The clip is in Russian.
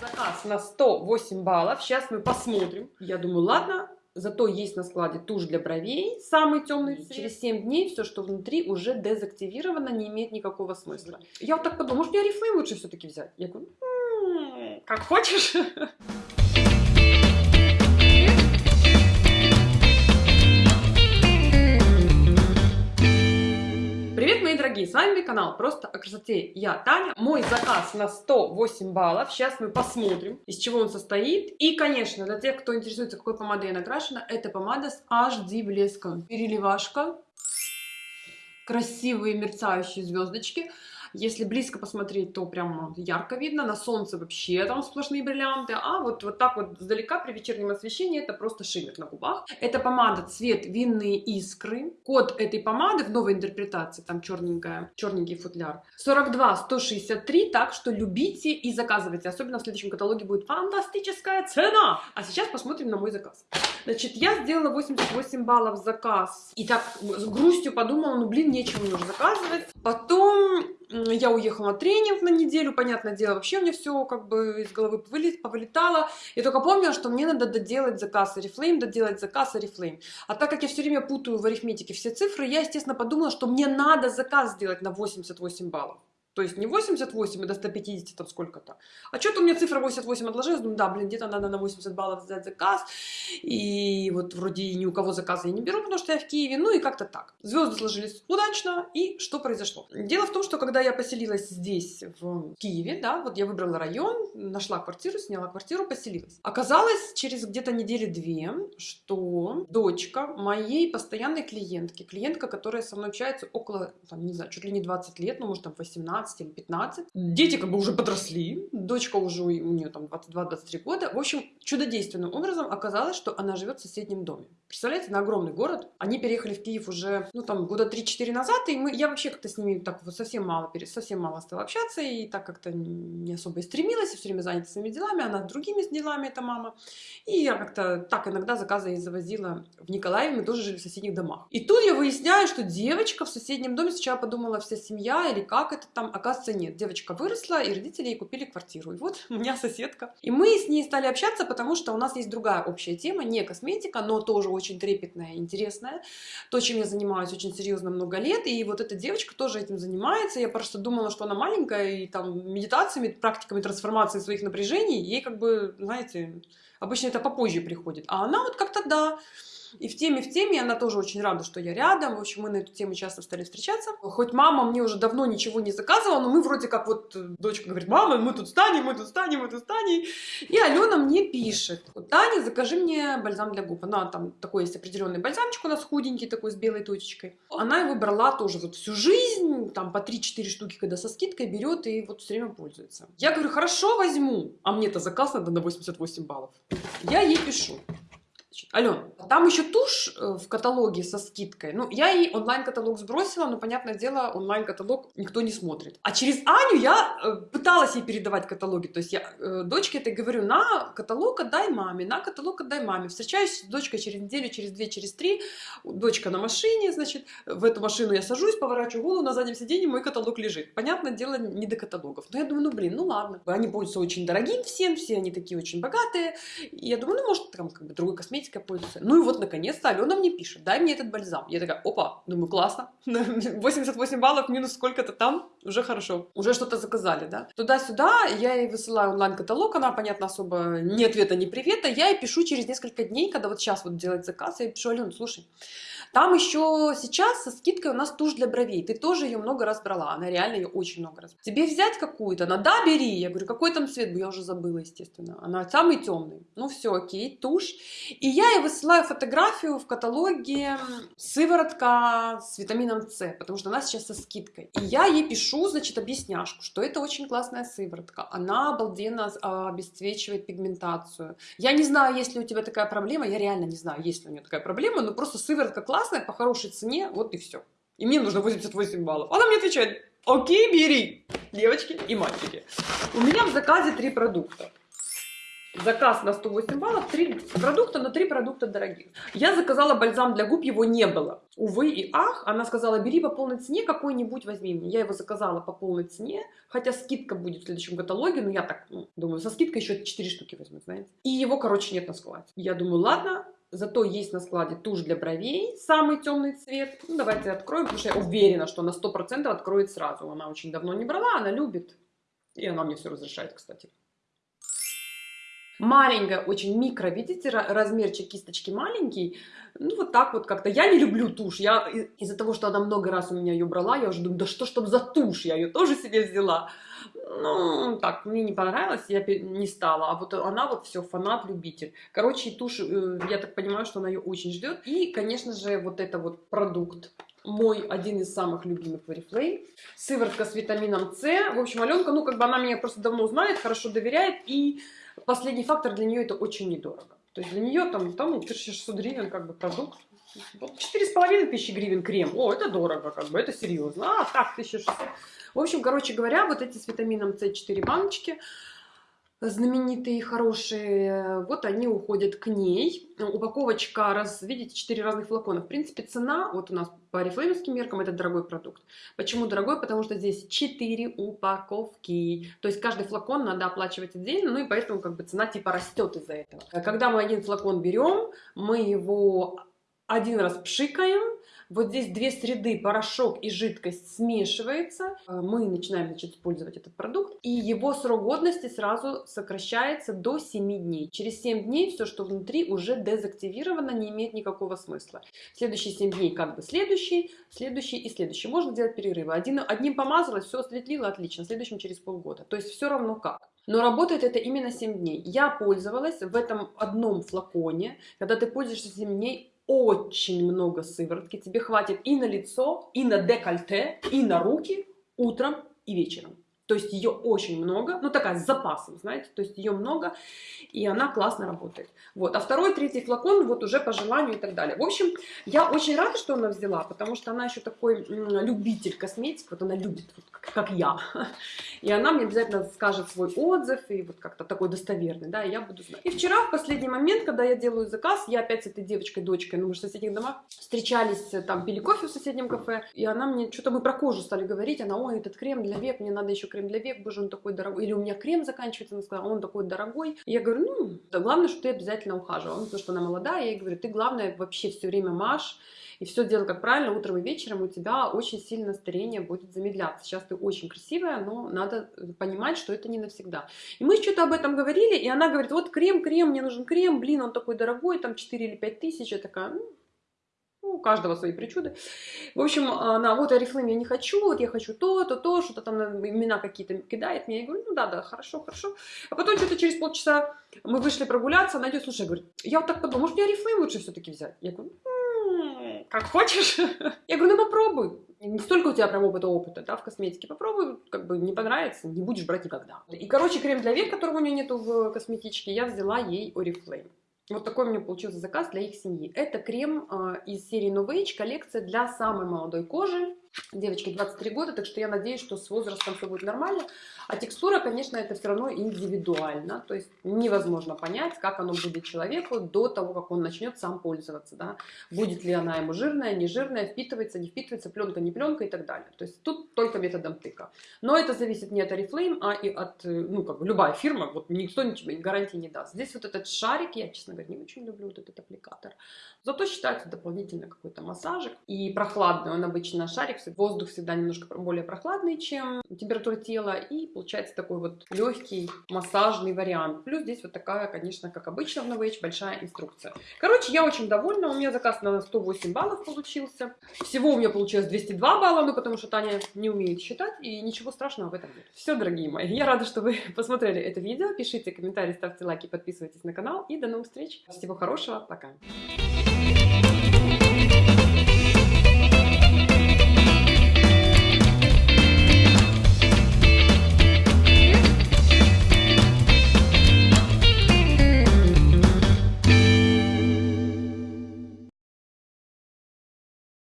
Заказ на 108 баллов. Сейчас мы посмотрим. Я думаю, ладно, зато есть на складе тушь для бровей, самый темный цвет. Через 7 дней все, что внутри, уже дезактивировано, не имеет никакого смысла. Я вот так подумала, может мне Oriflame лучше все-таки взять? Я говорю, «М, как хочешь. мои дорогие, с вами канал Просто о красоте. Я Таня. Мой заказ на 108 баллов. Сейчас мы посмотрим, из чего он состоит. И, конечно, для тех, кто интересуется, какой помадой я накрашена, это помада с HD блеском. Переливашка. Красивые мерцающие звездочки. Если близко посмотреть, то прям ярко видно. На солнце вообще там сплошные бриллианты. А вот, вот так вот сдалека при вечернем освещении это просто шиммер на губах. Это помада цвет винные искры. Код этой помады в новой интерпретации, там черненькая, черненький футляр. 42 163, так что любите и заказывайте. Особенно в следующем каталоге будет фантастическая цена. А сейчас посмотрим на мой заказ. Значит, я сделала 88 баллов заказ. И так с грустью подумала, ну блин, нечего мне уже заказывать. Потом я уехала на тренинг на неделю, понятное дело, вообще мне все как бы из головы повылетало. Я только помнила, что мне надо доделать заказ Oriflame, доделать заказ Oriflame. А так как я все время путаю в арифметике все цифры, я, естественно, подумала, что мне надо заказ сделать на 88 баллов. То есть не 88 и до 150 там сколько-то. А что-то у меня цифра 88 отложилась. Думаю, да, блин, где-то надо на 80 баллов сделать заказ. И вот вроде ни у кого заказа я не беру, потому что я в Киеве. Ну и как-то так. Звезды сложились удачно. И что произошло? Дело в том, что когда я поселилась здесь, в Киеве, да, вот я выбрала район, нашла квартиру, сняла квартиру, поселилась. Оказалось через где-то недели две, что дочка моей постоянной клиентки, клиентка, которая со мной общается около, там, не знаю, чуть ли не 20 лет, ну, может, там 18, 16 или 15. Дети как бы уже подросли, дочка уже у нее там 22-23 года. В общем, чудодейственным образом оказалось, что она живет в соседнем доме. Представляете, на огромный город. Они переехали в Киев уже, ну там, года 3-4 назад, и мы, я вообще как-то с ними так вот совсем мало, совсем мало стала общаться, и так как-то не особо и стремилась, и все время занята своими делами, она другими делами, эта мама. И я как-то так иногда заказы ей завозила в Николаеве, мы тоже жили в соседних домах. И тут я выясняю, что девочка в соседнем доме, сначала подумала, вся семья, или как это там, оказывается, нет. Девочка выросла, и родители ей купили квартиру. И вот у меня соседка. И мы с ней стали общаться, потому что у нас есть другая общая тема, не косметика, но тоже очень трепетная, интересная. То, чем я занимаюсь очень серьезно много лет. И вот эта девочка тоже этим занимается. Я просто думала, что она маленькая, и там медитациями, практиками трансформации своих напряжений, ей как бы, знаете, обычно это попозже приходит. А она вот как-то, да, и в теме, в теме она тоже очень рада, что я рядом. В общем, мы на эту тему часто стали встречаться. Хоть мама мне уже давно ничего не заказывала, но мы вроде как вот, э, дочка говорит, мама, мы тут станем, мы тут станем, мы тут станем. И Алена мне пишет, Таня, закажи мне бальзам для губ. Она там такой есть определенный бальзамчик у нас худенький такой с белой точечкой. Она его брала тоже вот всю жизнь, там по 3-4 штуки, когда со скидкой берет и вот все время пользуется. Я говорю, хорошо, возьму. А мне-то заказ надо на 88 баллов. Я ей пишу. Ален, там еще тушь э, в каталоге со скидкой. Ну, я ей онлайн-каталог сбросила, но, понятное дело, онлайн-каталог никто не смотрит. А через Аню я э, пыталась ей передавать каталоги. То есть я э, дочке это говорю, на каталог отдай маме, на каталог отдай маме. Встречаюсь с дочкой через неделю, через две, через три. Дочка на машине, значит, в эту машину я сажусь, поворачиваю голову, на заднем сиденье мой каталог лежит. Понятное дело, не до каталогов. Но я думаю, ну, блин, ну ладно. Они пользуются очень дорогим всем, все они такие очень богатые. И я думаю, ну, может, там, как бы, другой косметикой пользуются. Ну и вот, наконец-то, Алена мне пишет, дай мне этот бальзам. Я такая, опа, думаю, классно. 88 баллов минус сколько-то там, уже хорошо. Уже что-то заказали, да. Туда-сюда я ей высылаю онлайн-каталог, она, понятно, особо ни ответа, ни привета. Я ей пишу через несколько дней, когда вот сейчас вот делать заказ, я пишу, Алена, слушай, там еще сейчас со скидкой у нас тушь для бровей. Ты тоже ее много раз брала. Она реально ее очень много раз. Тебе взять какую-то? Она, да, бери. Я говорю, какой там цвет? Я уже забыла, естественно. Она самый темный. Ну все, окей, тушь. И я ей высылаю фотографию в каталоге сыворотка с витамином С, потому что она сейчас со скидкой. И я ей пишу, значит, объясняшку, что это очень классная сыворотка. Она обалденно обесцвечивает пигментацию. Я не знаю, есть ли у тебя такая проблема. Я реально не знаю, есть ли у нее такая проблема, но просто сыворотка классная, по хорошей цене, вот и все. И мне нужно 88 баллов. Она мне отвечает, окей, бери, девочки и мальчики. У меня в заказе три продукта. Заказ на 108 баллов, 3 продукта, но 3 продукта дорогих. Я заказала бальзам для губ, его не было. Увы и ах, она сказала, бери по полной цене какой-нибудь, возьми мне. Я его заказала по полной цене, хотя скидка будет в следующем каталоге, но я так ну, думаю, со скидкой еще 4 штуки возьму, знаете. И его, короче, нет на складе. Я думаю, ладно, Зато есть на складе тушь для бровей, самый темный цвет. Ну, давайте откроем, потому что я уверена, что она 100% откроет сразу. Она очень давно не брала, она любит. И она мне все разрешает, кстати. Маленькая, очень микро, видите, размерчик кисточки маленький. Ну, вот так вот как-то. Я не люблю тушь. Я из-за того, что она много раз у меня ее брала, я уже думаю, да что ж там за тушь, я ее тоже себе взяла. Ну, так, мне не понравилось, я не стала. А вот она вот все, фанат-любитель. Короче, тушь, э, я так понимаю, что она ее очень ждет. И, конечно же, вот это вот продукт мой один из самых любимых в Oriflame. Сыворотка с витамином С. В общем, Аленка, ну, как бы она меня просто давно знает, хорошо доверяет. И последний фактор для нее это очень недорого. То есть для нее там, там 1600 ну, гривен как бы продукт. Четыре с половиной тысячи гривен крем. О, это дорого, как бы, это серьезно. А, так, 1600. В общем, короче говоря, вот эти с витамином С 4 баночки, знаменитые, хорошие, вот они уходят к ней. Упаковочка, раз, видите, 4 разных флакона. В принципе, цена, вот у нас по орифлеймовским меркам, это дорогой продукт. Почему дорогой? Потому что здесь 4 упаковки. То есть каждый флакон надо оплачивать отдельно, ну и поэтому как бы цена типа растет из-за этого. Когда мы один флакон берем, мы его один раз пшикаем, вот здесь две среды, порошок и жидкость смешивается. А, мы начинаем значит, использовать этот продукт. И его срок годности сразу сокращается до 7 дней. Через 7 дней все, что внутри, уже дезактивировано, не имеет никакого смысла. Следующие 7 дней как бы следующий, следующий и следующий. Можно делать перерывы. Один, одним помазалось, все осветлило, отлично. Следующим через полгода. То есть все равно как. Но работает это именно 7 дней. Я пользовалась в этом одном флаконе. Когда ты пользуешься 7 дней, очень много сыворотки. Тебе хватит и на лицо, и на декольте, и на руки утром и вечером. То есть ее очень много, ну такая с запасом, знаете, то есть ее много, и она классно работает. Вот, а второй, третий флакон вот уже по желанию и так далее. В общем, я очень рада, что она взяла, потому что она еще такой любитель косметики, вот она любит, вот, как, как я. И она мне обязательно скажет свой отзыв, и вот как-то такой достоверный, да, и я буду знать. И вчера, в последний момент, когда я делаю заказ, я опять с этой девочкой, дочкой, ну мы же в соседних домах, встречались, там, пили кофе в соседнем кафе, и она мне, что-то мы про кожу стали говорить, она, ой, этот крем для век, мне надо еще крем для век, боже, он такой дорогой. Или у меня крем заканчивается, она сказала, он такой дорогой. И я говорю, ну, да, главное, что ты обязательно ухаживала. Потому что она молодая, я ей говорю, ты главное вообще все время маш, и все делай как правильно, утром и вечером, у тебя очень сильно старение будет замедляться. Сейчас ты очень красивая, но надо понимать, что это не навсегда. И мы что-то об этом говорили, и она говорит, вот крем, крем, мне нужен крем, блин, он такой дорогой, там 4 или 5 тысяч. Я такая, ну, ну, у каждого свои причуды. В общем, она, вот Арифлейм я не хочу, вот я хочу то, то, то, что-то там имена какие-то кидает мне. Я говорю, ну да, да, хорошо, хорошо. А потом что-то через полчаса мы вышли прогуляться, она идет, слушай, говорит, я вот так подумала, может мне Арифлейм лучше все-таки взять? Я говорю, м-м, как хочешь. Я говорю, ну попробуй. Не столько у тебя прям опыта опыта, да, в косметике. Попробуй, как бы не понравится, не будешь брать никогда. И, короче, крем для век, которого у нее нету в косметичке, я взяла ей Oriflame. Вот такой у меня получился заказ для их семьи. Это крем э, из серии No Age, коллекция для самой молодой кожи. Девочке 23 года, так что я надеюсь, что с возрастом все будет нормально. А текстура, конечно, это все равно индивидуально. То есть невозможно понять, как оно будет человеку до того, как он начнет сам пользоваться. Да? Будет ли она ему жирная, не жирная, впитывается, не впитывается, пленка, не пленка и так далее. То есть тут только методом тыка. Но это зависит не от Oriflame, а и от, ну, как бы любая фирма, вот никто ничего гарантии не даст. Здесь вот этот шарик, я, честно говоря, не очень люблю вот этот аппликатор. Зато считается дополнительно какой-то массажик. И прохладный, он обычно шарик, воздух всегда немножко более прохладный, чем температура тела. И получается такой вот легкий массажный вариант. Плюс здесь вот такая, конечно, как обычно в Novage, большая инструкция. Короче, я очень довольна. У меня заказ на 108 баллов получился. Всего у меня получилось 202 балла, ну потому что Таня не умеет считать. И ничего страшного в этом нет. Все, дорогие мои, я рада, что вы посмотрели это видео. Пишите комментарии, ставьте лайки, подписывайтесь на канал. И до новых встреч. Всего хорошего. Пока.